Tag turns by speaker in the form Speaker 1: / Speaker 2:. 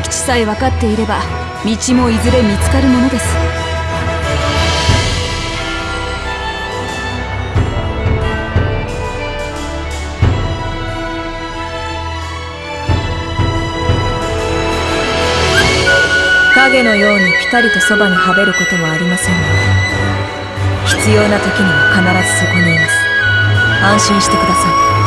Speaker 1: 置さえ分かっていれば道もいずれ見つかるものです。影のようにピタリとそばにはべることはありませんが必要な時には必ずそこにいます。安心してください。